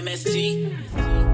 MSG.